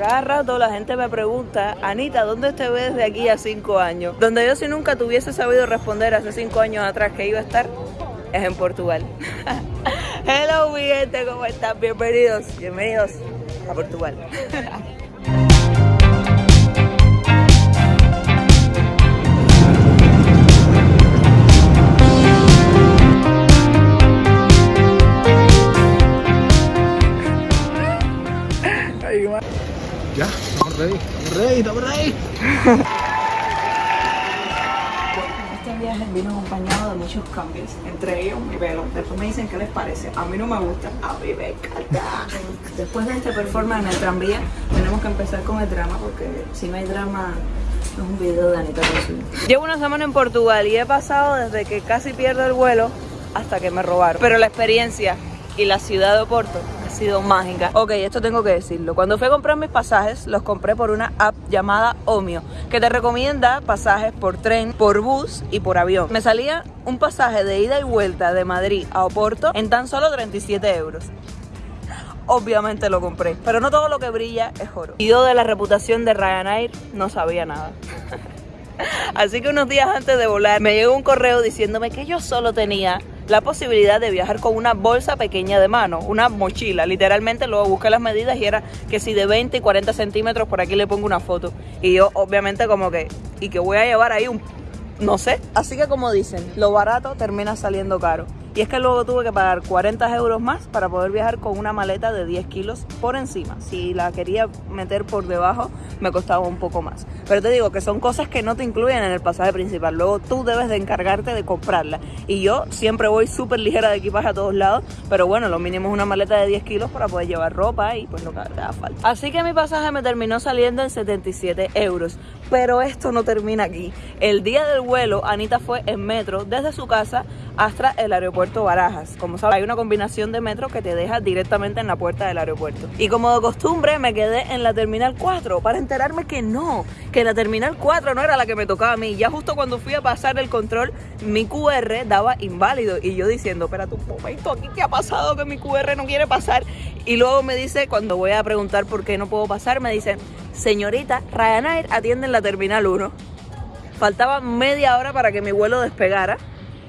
Cada rato la gente me pregunta, Anita, ¿dónde te ves de aquí a cinco años? Donde yo si nunca tuviese sabido responder hace cinco años atrás que iba a estar, es en Portugal. Hello mi ¿cómo están? Bienvenidos, bienvenidos a Portugal. ready, ready, ready. Este viaje vino acompañado de muchos cambios, entre ellos mi pelo. Después me dicen qué les parece. A mí no me gusta, a mí me encanta. Después de este performance en el tranvía, tenemos que empezar con el drama porque si no hay drama es un video de Anita. Llevo una semana en Portugal y he pasado desde que casi pierdo el vuelo hasta que me robaron. Pero la experiencia y la ciudad de Oporto mágica. Ok, esto tengo que decirlo. Cuando fui a comprar mis pasajes, los compré por una app llamada Omio, que te recomienda pasajes por tren, por bus y por avión. Me salía un pasaje de ida y vuelta de Madrid a Oporto en tan solo 37 euros obviamente lo compré. Pero no todo lo que brilla es oro. Y yo de la reputación de Ryanair no sabía nada. Así que unos días antes de volar me llegó un correo diciéndome que yo solo tenía la posibilidad de viajar con una bolsa pequeña de mano, una mochila. Literalmente luego busqué las medidas y era que si de 20 y 40 centímetros, por aquí le pongo una foto. Y yo obviamente como que, y que voy a llevar ahí un, no sé. Así que como dicen, lo barato termina saliendo caro. Y es que luego tuve que pagar 40 euros más para poder viajar con una maleta de 10 kilos por encima. Si la quería meter por debajo, me costaba un poco más. Pero te digo que son cosas que no te incluyen en el pasaje principal. Luego tú debes de encargarte de comprarla. Y yo siempre voy súper ligera de equipaje a todos lados. Pero bueno, lo mínimo es una maleta de 10 kilos para poder llevar ropa y pues lo que haga falta. Así que mi pasaje me terminó saliendo en 77 euros. Pero esto no termina aquí. El día del vuelo, Anita fue en metro desde su casa hasta el aeropuerto Barajas. Como sabes, hay una combinación de metro que te deja directamente en la puerta del aeropuerto. Y como de costumbre, me quedé en la terminal 4 para enterarme que no, que la terminal 4 no era la que me tocaba a mí. Ya justo cuando fui a pasar el control, mi QR daba inválido. Y yo diciendo, espérate un momento, ¿aquí qué ha pasado que mi QR no quiere pasar? Y luego me dice, cuando voy a preguntar por qué no puedo pasar, me dice, señorita, Ryanair atiende en la terminal 1. Faltaba media hora para que mi vuelo despegara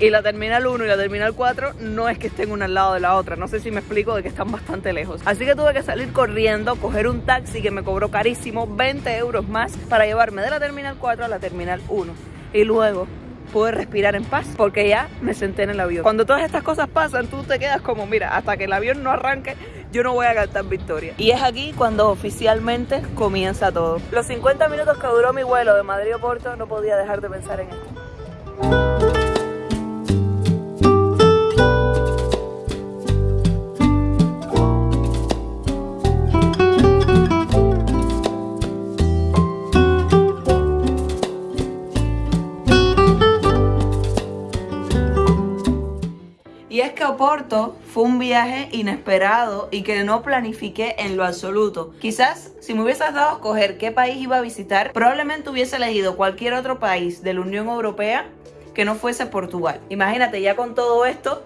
y la terminal 1 y la terminal 4 no es que estén una al lado de la otra. No sé si me explico de que están bastante lejos. Así que tuve que salir corriendo, coger un taxi que me cobró carísimo, 20 euros más, para llevarme de la terminal 4 a la terminal 1. Y luego pude respirar en paz porque ya me senté en el avión. Cuando todas estas cosas pasan, tú te quedas como, mira, hasta que el avión no arranque, yo no voy a cantar victoria. Y es aquí cuando oficialmente comienza todo. Los 50 minutos que duró mi vuelo de Madrid a Porto, no podía dejar de pensar en esto. Que Oporto fue un viaje inesperado y que no planifiqué en lo absoluto. Quizás si me hubieses dado a escoger qué país iba a visitar, probablemente hubiese elegido cualquier otro país de la Unión Europea que no fuese Portugal. Imagínate ya con todo esto,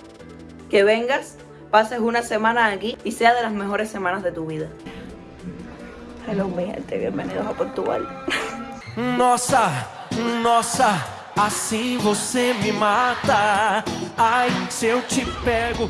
que vengas, pases una semana aquí y sea de las mejores semanas de tu vida. Hello mi gente, bienvenidos a Portugal. Nossa, nossa, assim você me mata. Ai, se eu te pego.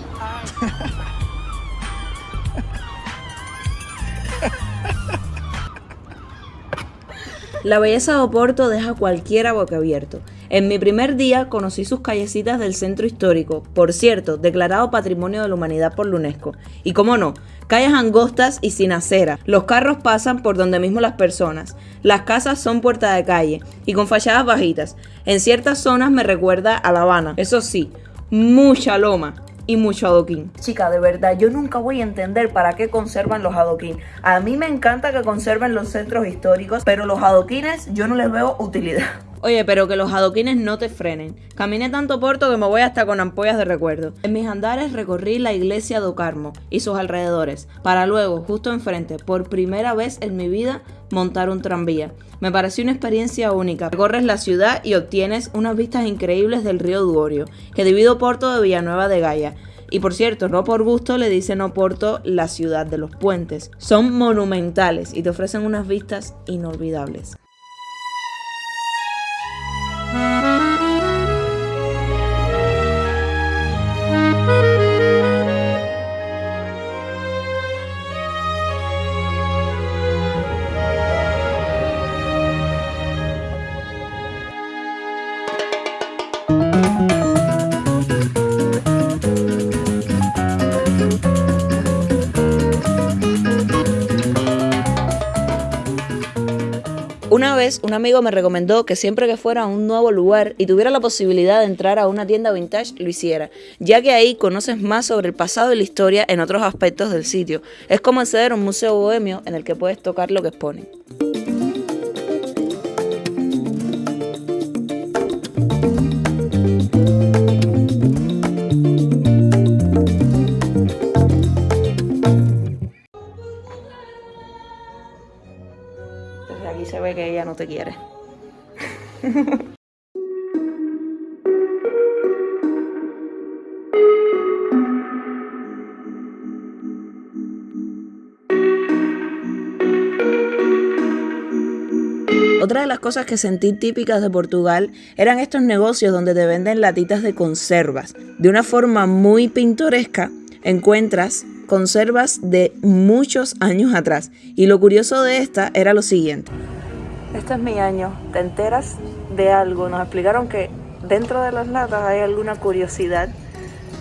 La belleza de Oporto deja a cualquiera boquiabierto. En mi primer día conocí sus callecitas del centro histórico, por cierto, declarado Patrimonio de la Humanidad por la UNESCO. Y cómo no, calles angostas y sin acera. Los carros pasan por donde mismo las personas. Las casas son puerta de calle y con fachadas bajitas. En ciertas zonas me recuerda a La Habana. Eso sí, mucha loma y mucho adoquín. Chica, de verdad, yo nunca voy a entender para qué conservan los adoquín. A mí me encanta que conserven los centros históricos, pero los adoquines yo no les veo utilidad. Oye, pero que los adoquines no te frenen. Caminé tanto Porto que me voy hasta con ampollas de recuerdo. En mis andares recorrí la iglesia de Ocarmo y sus alrededores, para luego, justo enfrente, por primera vez en mi vida, montar un tranvía. Me pareció una experiencia única. Recorres la ciudad y obtienes unas vistas increíbles del río Duorio, que divide Porto de Villanueva de Gaia. Y por cierto, no por gusto le dicen Oporto la ciudad de los puentes. Son monumentales y te ofrecen unas vistas inolvidables. Una vez un amigo me recomendó que siempre que fuera a un nuevo lugar y tuviera la posibilidad de entrar a una tienda vintage lo hiciera, ya que ahí conoces más sobre el pasado y la historia en otros aspectos del sitio. Es como acceder a un museo bohemio en el que puedes tocar lo que exponen. Que ella no te quiere. Otra de las cosas que sentí típicas de Portugal eran estos negocios donde te venden latitas de conservas. De una forma muy pintoresca encuentras conservas de muchos años atrás. Y lo curioso de esta era lo siguiente. Este es mi año. ¿Te enteras de algo? Nos explicaron que dentro de las latas hay alguna curiosidad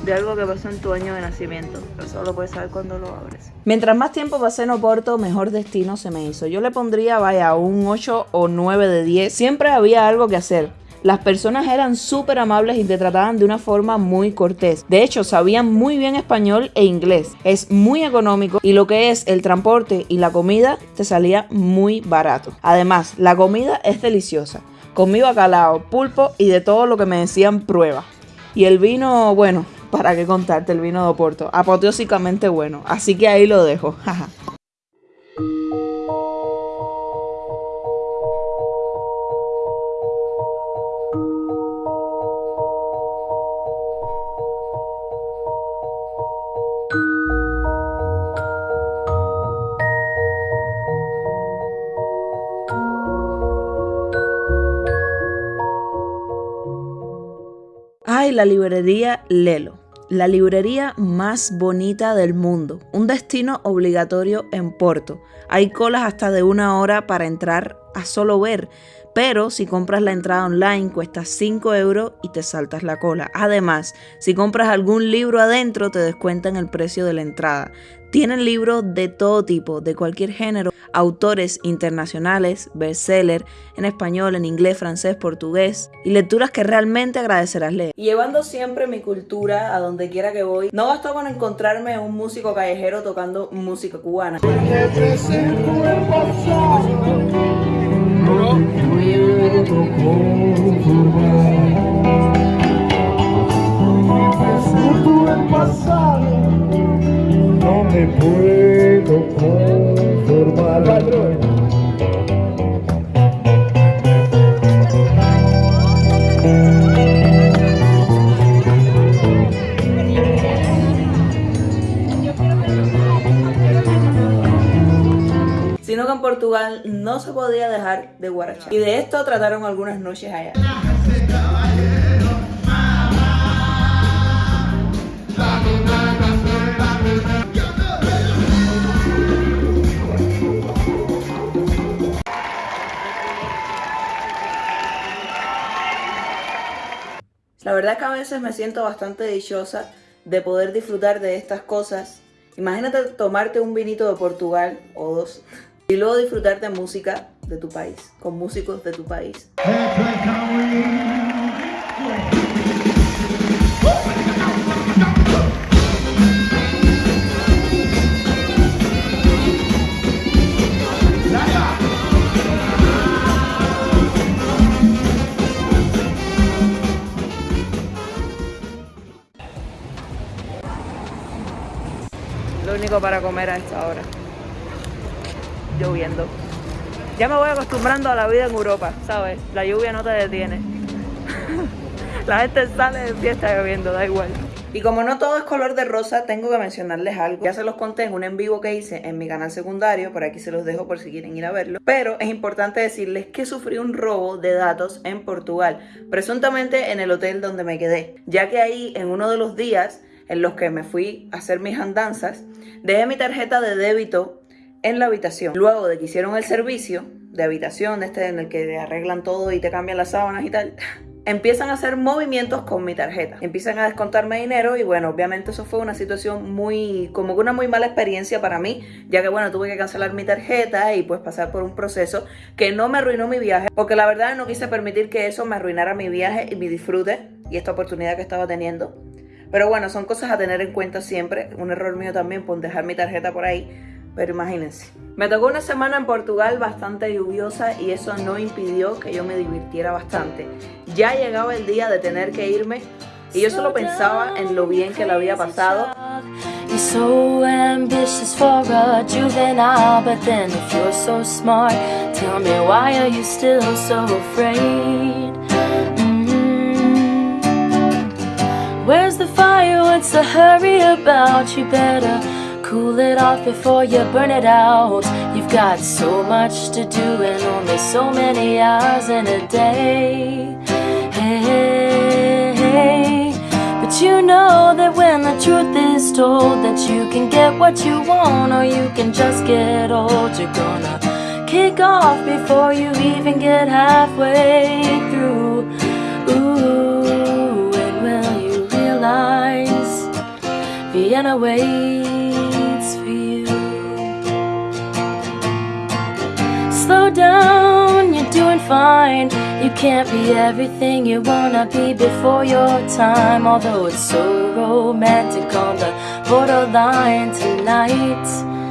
de algo que pasó en tu año de nacimiento. Pero solo puedes saber cuando lo abres. Mientras más tiempo pasé en Oporto, mejor destino se me hizo. Yo le pondría, vaya, un 8 o 9 de 10. Siempre había algo que hacer. Las personas eran súper amables y te trataban de una forma muy cortés. De hecho, sabían muy bien español e inglés. Es muy económico y lo que es el transporte y la comida te salía muy barato. Además, la comida es deliciosa. Comí bacalao, pulpo y de todo lo que me decían prueba. Y el vino, bueno, para qué contarte, el vino de Oporto. Apoteósicamente bueno. Así que ahí lo dejo. la librería Lelo. La librería más bonita del mundo. Un destino obligatorio en Porto. Hay colas hasta de una hora para entrar a solo ver. Pero si compras la entrada online cuesta 5 euros y te saltas la cola. Además, si compras algún libro adentro te descuentan el precio de la entrada. Tienen libros de todo tipo, de cualquier género, autores internacionales, bestseller, en español, en inglés, francés, portugués, y lecturas que realmente agradecerás leer. Llevando siempre mi cultura a donde quiera que voy, no bastó con encontrarme un músico callejero tocando música cubana. no me puedo conformar. Sino que en Portugal no se podía dejar de guarachar. Y de esto trataron algunas noches allá. La verdad que a veces me siento bastante dichosa de poder disfrutar de estas cosas. Imagínate tomarte un vinito de Portugal o dos y luego disfrutar de música de tu país, con músicos de tu país. Único para comer a esta hora. Lloviendo. Ya me voy acostumbrando a la vida en Europa, ¿sabes? La lluvia no te detiene. la gente sale de fiesta lloviendo, da igual. Y como no todo es color de rosa, tengo que mencionarles algo. Ya se los conté en un en vivo que hice en mi canal secundario, por aquí se los dejo por si quieren ir a verlo. Pero es importante decirles que sufrí un robo de datos en Portugal, presuntamente en el hotel donde me quedé, ya que ahí en uno de los días en los que me fui a hacer mis andanzas, dejé mi tarjeta de débito en la habitación. Luego de que hicieron el servicio de habitación, este en el que te arreglan todo y te cambian las sábanas y tal, empiezan a hacer movimientos con mi tarjeta. Empiezan a descontarme dinero y bueno, obviamente eso fue una situación muy, como que una muy mala experiencia para mí, ya que bueno, tuve que cancelar mi tarjeta y pues pasar por un proceso que no me arruinó mi viaje, porque la verdad no quise permitir que eso me arruinara mi viaje y mi disfrute y esta oportunidad que estaba teniendo. Pero bueno, son cosas a tener en cuenta siempre. Un error mío también por dejar mi tarjeta por ahí. Pero imagínense. Me tocó una semana en Portugal bastante lluviosa y eso no impidió que yo me divirtiera bastante. Ya llegaba el día de tener que irme y yo solo pensaba en lo bien que le había pasado. Where's the fire? What's the hurry about? You better cool it off before you burn it out. You've got so much to do and only so many hours in a day. Hey, hey. But you know that when the truth is told that you can get what you want or you can just get old, you're gonna kick off before you even get halfway through. Vienna waits for you? Slow down, you're doing fine. You can't be everything you wanna be before your time. Although it's so romantic on the borderline tonight.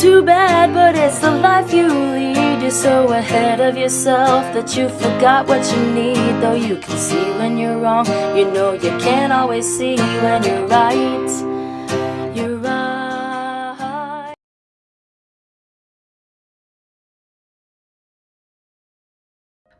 Too bad, but it's the life you lead. You're so ahead of yourself that you forgot what you need. Though you can see when you're wrong, you know you can't always see when you're right.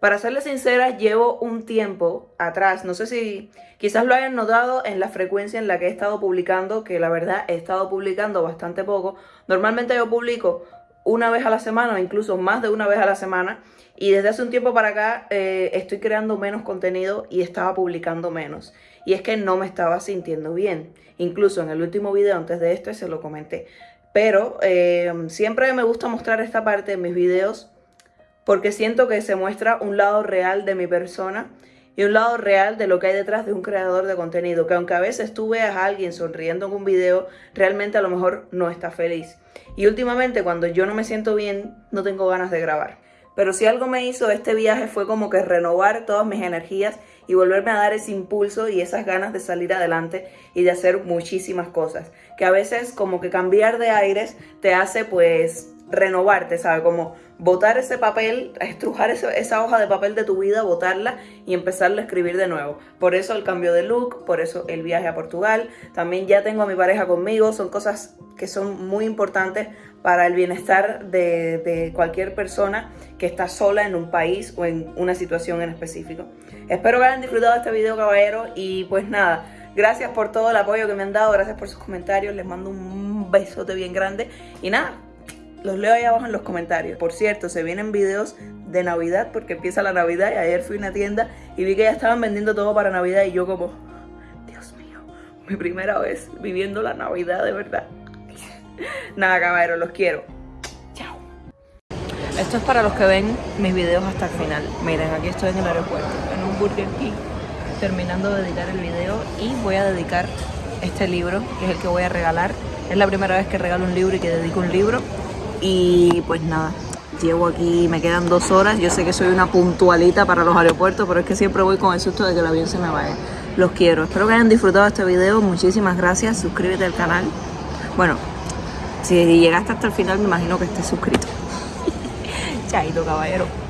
Para serles sincera, llevo un tiempo atrás, no sé si quizás lo hayan notado en la frecuencia en la que he estado publicando, que la verdad he estado publicando bastante poco. Normalmente yo publico una vez a la semana o incluso más de una vez a la semana y desde hace un tiempo para acá eh, estoy creando menos contenido y estaba publicando menos. Y es que no me estaba sintiendo bien. Incluso en el último video antes de este se lo comenté. Pero eh, siempre me gusta mostrar esta parte en mis videos porque siento que se muestra un lado real de mi persona y un lado real de lo que hay detrás de un creador de contenido, que aunque a veces tú veas a alguien sonriendo en un video, realmente a lo mejor no está feliz. Y últimamente cuando yo no me siento bien, no tengo ganas de grabar. Pero si algo me hizo este viaje fue como que renovar todas mis energías y volverme a dar ese impulso y esas ganas de salir adelante y de hacer muchísimas cosas. Que a veces como que cambiar de aires te hace pues renovarte, ¿sabes? Como botar ese papel, estrujar esa hoja de papel de tu vida, botarla y empezarla a escribir de nuevo. Por eso el cambio de look, por eso el viaje a Portugal. También ya tengo a mi pareja conmigo, son cosas que son muy importantes para el bienestar de, cualquier persona que está sola en un país o en una situación en específico. Espero que hayan disfrutado este video, caballero, y pues nada, gracias por todo el apoyo que me han dado, gracias por sus comentarios, les mando un besote bien grande y nada, los leo ahí abajo en los comentarios. Por cierto, se vienen videos de Navidad porque empieza la Navidad y ayer fui a una tienda y vi que ya estaban vendiendo todo para Navidad y yo como, Dios mío, mi primera vez viviendo la Navidad de verdad. Nada, caballeros, los quiero. Chao. Esto es para los que ven mis videos hasta el final. Miren, aquí estoy en el aeropuerto, en un Burger King, terminando de editar el video y voy a dedicar este libro, que es el que voy a regalar. Es la primera vez que regalo un libro y que dedico un libro. Y pues nada, llevo aquí, me quedan dos horas. Yo sé que soy una puntualita para los aeropuertos, pero es que siempre voy con el susto de que el avión se me vaya. Los quiero. Espero que hayan disfrutado este video. Muchísimas gracias. Suscríbete al canal. Bueno, si llegaste hasta el final, me imagino que estés suscrito. Chaito, caballero.